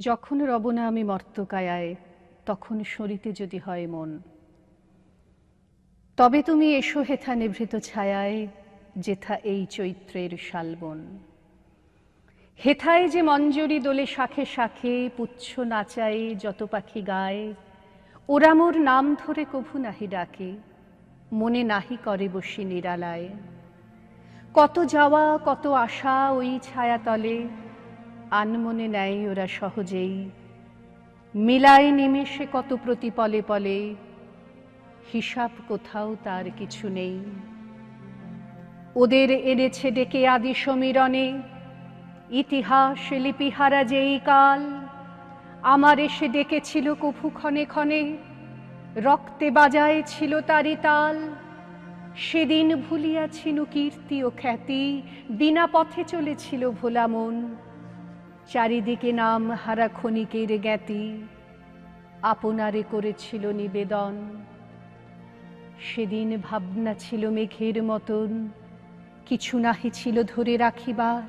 যখন রব না আমি মর্তকায়ায়, তখন সরিতে যদি হয় মন। তবে তুমি এসো হেথা নিভৃত ছায়ায়, যেথা এই চৈত্রের শালবন। হেথায় যে মঞ্জরি দোলে শাখে শাখে, পুচ্ছ নাচায় যত পাখি গায় ওরা মোর নাম ধরে কভু নাহি ডাকে, মনে নাহি করে বসি নিরালায়। কত যাওয়া, কত আশা ওই ছায়াতলে আনমনে নেয় ওরা সহজেই। মিলায় নিমেষে কত প্রতিপলে পলে হিসাব কোথাও তার কিছু নেই। ওদের এনেছে ডেকে আদি সমীরণে, ইতিহাস লিপিহারা যেই কাল। আমার এসে ডেকেছিল কফু ক্ষণে ক্ষণে, রক্তে বাজায় ছিল তারি তাল। সেদিন ভুলিয়াছিল কীর্তি ও খ্যাতি, বিনা পথে চলেছিল ভোলা মন। চারিদিকে নাম হারা ক্ষণিকের জ্ঞাতি, আপনারে করেছিল নিবেদন। সেদিন ভাবনা ছিল মেঘের মতন, কিছু নাহি ছিল ধরে রাখিবার।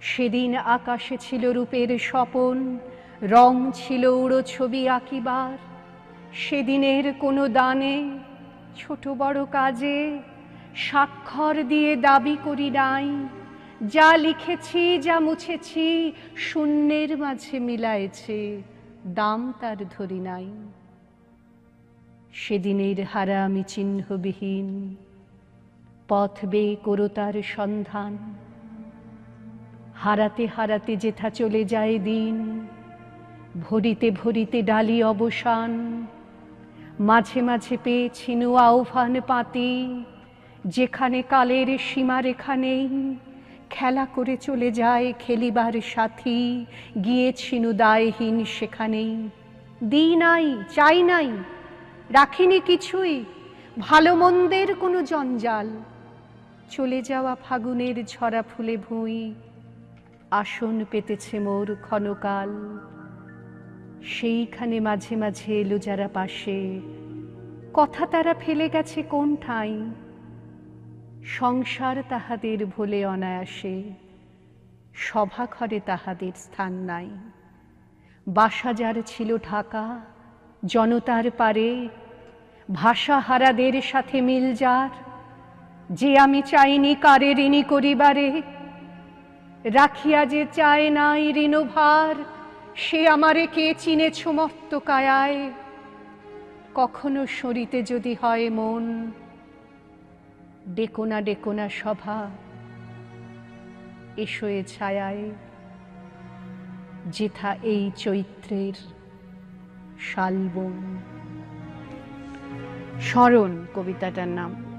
সেদিন আকাশে ছিল রূপের স্বপন, রং ছিল উড়ো ছবি আঁকিবার। সেদিনের কোনো দানে, ছোট বড় কাজে স্বাক্ষর দিয়ে দাবি করি নাই। যা লিখেছি, যা মুছেছি, শূন্যের মাঝে মিলায়েছে, দাম তার ধরি নাই। সেদিনের হারা আমি চিহ্নবিহীন, পথ বে করো তার সন্ধান। হারাতে হারাতে যেথা চলে যায় দিন, ভরিতে ভরিতে ডালি অবসান। মাঝে মাঝে পেয়েছিনু আহ্বান পাতি, যেখানে কালের সীমারেখা নেই। খেলা করে চলে যায় খেলিবার সাথী। গিয়ে গিয়েছিনু দায়হীন সেখানেই। দিই নাই, চাই নাই, রাখিনি কিছুই ভালো মন্দের কোনো জঞ্জাল। চলে যাওয়া ফাগুনের ঝরা ফুলে ভুঁই, আসন পেতেছে মোর ক্ষণকাল। সেইখানে মাঝে মাঝে এলো যারা পাশে। কথা তারা ফেলে গেছে কোন ঠাঁই সংসার তাহাদের ভোলে অনায়াসে, সভা ঘরে তাহাদের স্থান নাই। বাসা যার ছিল ঢাকা, জনতার পারে ভাষা হারাদের সাথে মিল যার। যে আমি চাইনি কারে ঋণী করিবারে, রাখিয়া যে চায় নাই ঋণভার, সে আমারে কে চিনেছ মত্ত কায়ায়? কখনো সরিতে যদি হয় মন ডেকোনা ডেকোনা সভা এসো এ ছায়ায় যেথা এই চৈত্রের শালবন। স্মরণ কবিতাটার নাম।